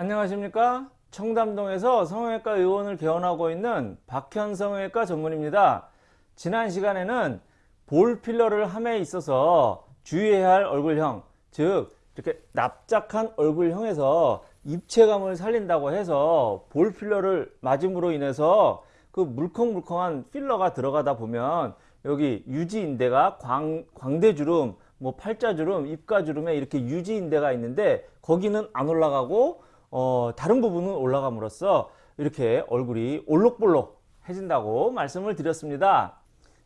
안녕하십니까? 청담동에서 성형외과 의원을 개원하고 있는 박현 성형외과 전문입니다. 지난 시간에는 볼 필러를 함에 있어서 주의해야 할 얼굴형 즉 이렇게 납작한 얼굴형에서 입체감을 살린다고 해서 볼 필러를 맞음으로 인해서 그 물컹물컹한 필러가 들어가다 보면 여기 유지인대가 광, 광대주름 뭐 팔자주름 입가주름에 이렇게 유지인대가 있는데 거기는 안 올라가고 어, 다른 부분은 올라감으로써 이렇게 얼굴이 올록볼록 해진다고 말씀을 드렸습니다.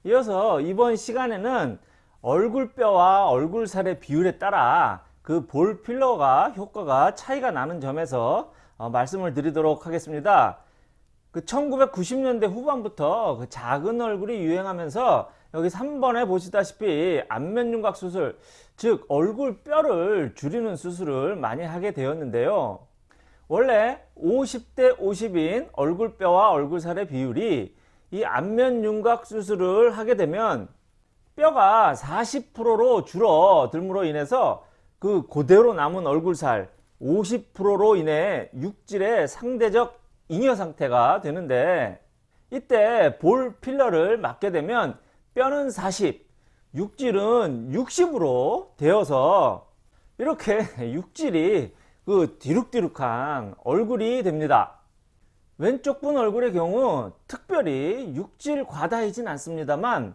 이어서 이번 시간에는 얼굴뼈와 얼굴살의 비율에 따라 그 볼 필러가 효과가 차이가 나는 점에서 어, 말씀을 드리도록 하겠습니다. 그 1990년대 후반부터 그 작은 얼굴이 유행하면서 여기 3번에 보시다시피 안면윤곽 수술 즉 얼굴 뼈를 줄이는 수술을 많이 하게 되었는데요 원래 50대 50인 얼굴뼈와 얼굴살의 비율이 이 안면 윤곽 수술을 하게 되면 뼈가 40%로 줄어들므로 인해서 그 그대로 남은 얼굴살 50%로 인해 육질의 상대적 잉여 상태가 되는데 이때 볼 필러를 맞게 되면 뼈는 40, 육질은 60으로 되어서 이렇게 육질이 그 뒤룩뒤룩한 얼굴이 됩니다. 왼쪽 분 얼굴의 경우 특별히 육질 과다이진 않습니다만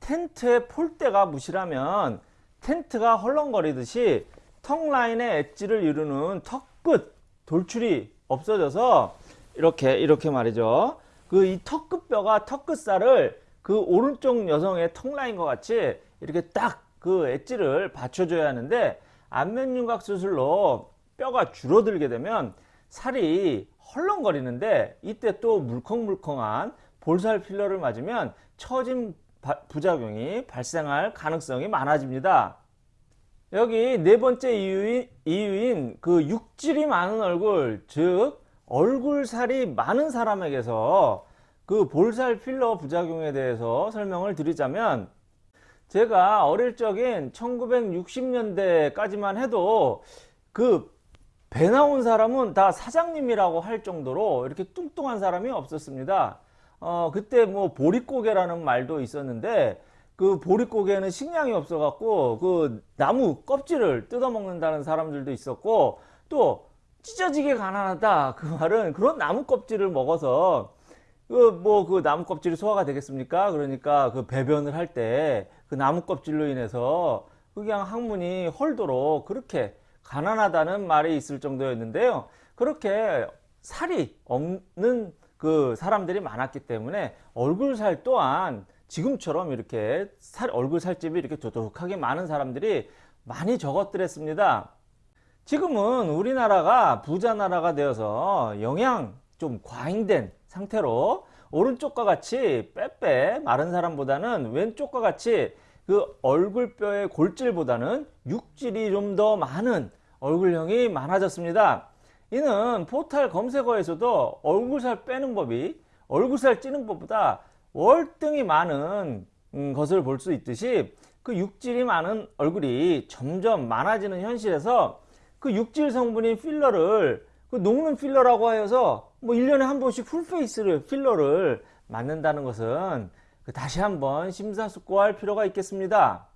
텐트의 폴대가 무실하면 텐트가 헐렁거리듯이 턱 라인의 엣지를 이루는 턱끝 돌출이 없어져서 이렇게 이렇게 말이죠. 그 이 턱끝뼈가 턱끝살을 그 오른쪽 여성의 턱 라인과 같이 이렇게 딱 그 엣지를 받쳐줘야 하는데 안면윤곽 수술로 뼈가 줄어들게 되면 살이 헐렁거리는데 이때 또 물컹물컹한 볼살 필러를 맞으면 처진 부작용이 발생할 가능성이 많아집니다. 여기 네 번째 이유인, 이유인 그 육질이 많은 얼굴 즉 얼굴살이 많은 사람에게서 그 볼살 필러 부작용에 대해서 설명을 드리자면 제가 어릴 적인 1960년대까지만 해도 그 배 나온 사람은 다 사장님이라고 할 정도로 이렇게 뚱뚱한 사람이 없었습니다. 어, 그때 뭐 보릿고개라는 말도 있었는데 그 보릿고개는 식량이 없어 갖고 그 나무 껍질을 뜯어 먹는다는 사람들도 있었고 또 찢어지게 가난하다 그 말은 그런 나무 껍질을 먹어서 그 뭐 그 나무 껍질이 소화가 되겠습니까 그러니까 그 배변을 할 때 그 나무 껍질로 인해서 그냥 항문이 헐도록 그렇게 가난하다는 말이 있을 정도였는데요. 그렇게 살이 없는 그 사람들이 많았기 때문에 얼굴 살 또한 지금처럼 이렇게 살, 얼굴 살집이 이렇게 도둑하게 많은 사람들이 많이 적었더랬습니다. 지금은 우리나라가 부자 나라가 되어서 영양 좀 과잉된 상태로 오른쪽과 같이 빼빼 마른 사람보다는 왼쪽과 같이 그 얼굴뼈의 골질보다는 육질이 좀 더 많은 얼굴형이 많아졌습니다. 이는 포탈 검색어에서도 얼굴살 빼는 법이 얼굴살 찌는 법보다 월등히 많은 음, 것을 볼 수 있듯이 그 육질이 많은 얼굴이 점점 많아지는 현실에서 그 육질 성분인 필러를 그 녹는 필러라고 하여서 뭐 1년에 한 번씩 풀페이스를 필러를 맞는다는 것은 그 다시 한번 심사숙고할 필요가 있겠습니다.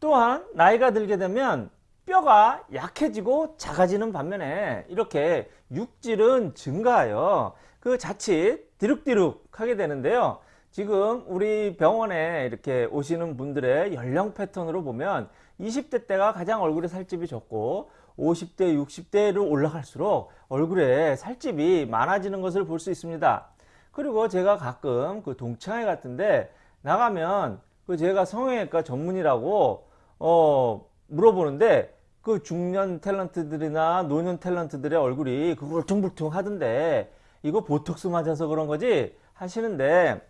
또한 나이가 들게 되면 뼈가 약해지고 작아지는 반면에 이렇게 육질은 증가하여 그 자칫 디룩디룩 하게 되는데요. 지금 우리 병원에 이렇게 오시는 분들의 연령 패턴으로 보면 20대 때가 가장 얼굴에 살집이 적고 50대 60대로 올라갈수록 얼굴에 살집이 많아지는 것을 볼 수 있습니다 그리고 제가 가끔 그 동창회 같은데 나가면 그 제가 성형외과 전문이라고 어 물어보는데 그 중년 탤런트들이나 노년 탤런트들의 얼굴이 그 울퉁불퉁 하던데 이거 보톡스 맞아서 그런 거지 하시는데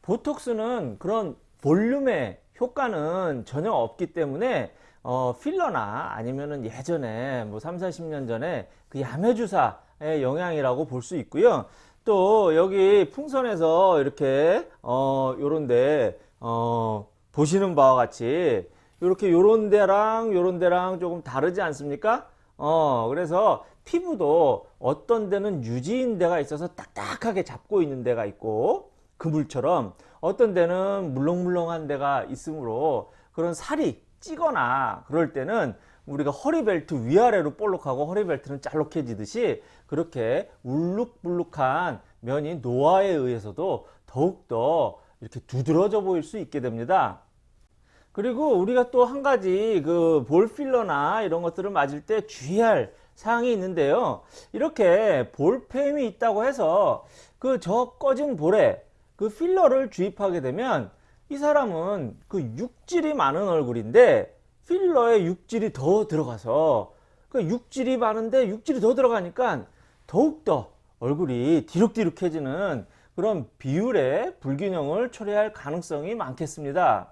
보톡스는 그런 볼륨의 효과는 전혀 없기 때문에 어, 필러나 아니면은 예전에 뭐 3, 40년 전에 그 야매주사의 영향이라고 볼 수 있고요. 또 여기 풍선에서 이렇게 어 요런데 어 보시는 바와 같이 이렇게 요런 데랑 요런 데랑 조금 다르지 않습니까? 어, 그래서 피부도 어떤 데는 유지인 데가 있어서 딱딱하게 잡고 있는 데가 있고 그물처럼 어떤 데는 물렁물렁한 데가 있으므로 그런 살이 찌거나 그럴 때는 우리가 허리벨트 위아래로 볼록하고 허리벨트는 잘록해지듯이 그렇게 울룩불룩한 면이 노화에 의해서도 더욱더 이렇게 두드러져 보일 수 있게 됩니다. 그리고 우리가 또 한 가지 그 볼 필러나 이런 것들을 맞을 때 주의할 사항이 있는데요. 이렇게 볼펜이 있다고 해서 그 저 꺼진 볼에 그 필러를 주입하게 되면 이 사람은 그 육질이 많은 얼굴인데 필러에 육질이 더 들어가서 그 육질이 많은데 육질이 더 들어가니까 더욱더 얼굴이 디룩디룩해지는 그런 비율의 불균형을 초래할 가능성이 많겠습니다.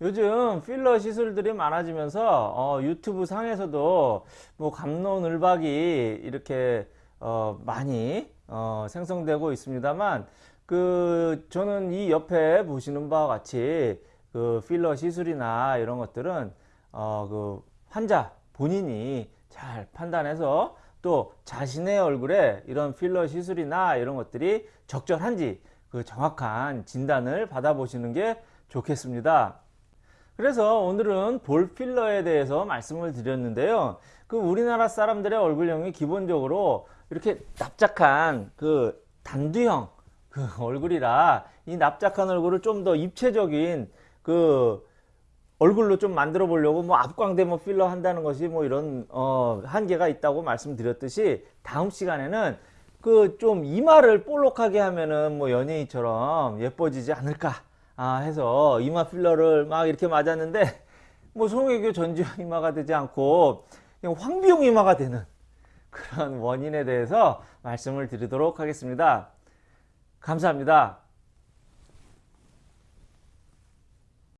요즘 필러 시술들이 많아지면서 어, 유튜브 상에서도 뭐 감론을박이 이렇게 어, 많이 어, 생성되고 있습니다만 그 저는 이 옆에 보시는 바와 같이 그 필러 시술이나 이런 것들은 어, 그 환자 본인이 잘 판단해서 또 자신의 얼굴에 이런 필러 시술이나 이런 것들이 적절한지 그 정확한 진단을 받아보시는 게 좋겠습니다. 그래서 오늘은 볼 필러에 대해서 말씀을 드렸는데요. 그 우리나라 사람들의 얼굴형이 기본적으로 이렇게 납작한 그 단두형 그 얼굴이라 이 납작한 얼굴을 좀 더 입체적인 그 얼굴로 좀 만들어 보려고 뭐 앞광대모 필러 한다는 것이 뭐 이런 어 한계가 있다고 말씀드렸듯이 다음 시간에는 그 좀 이마를 볼록하게 하면은 뭐 연예인처럼 예뻐지지 않을까 아 해서 이마 필러를 막 이렇게 맞았는데 뭐 송혜교 전지현 이마가 되지 않고 그냥 황비용 이마가 되는 그런 원인에 대해서 말씀을 드리도록 하겠습니다. 감사합니다.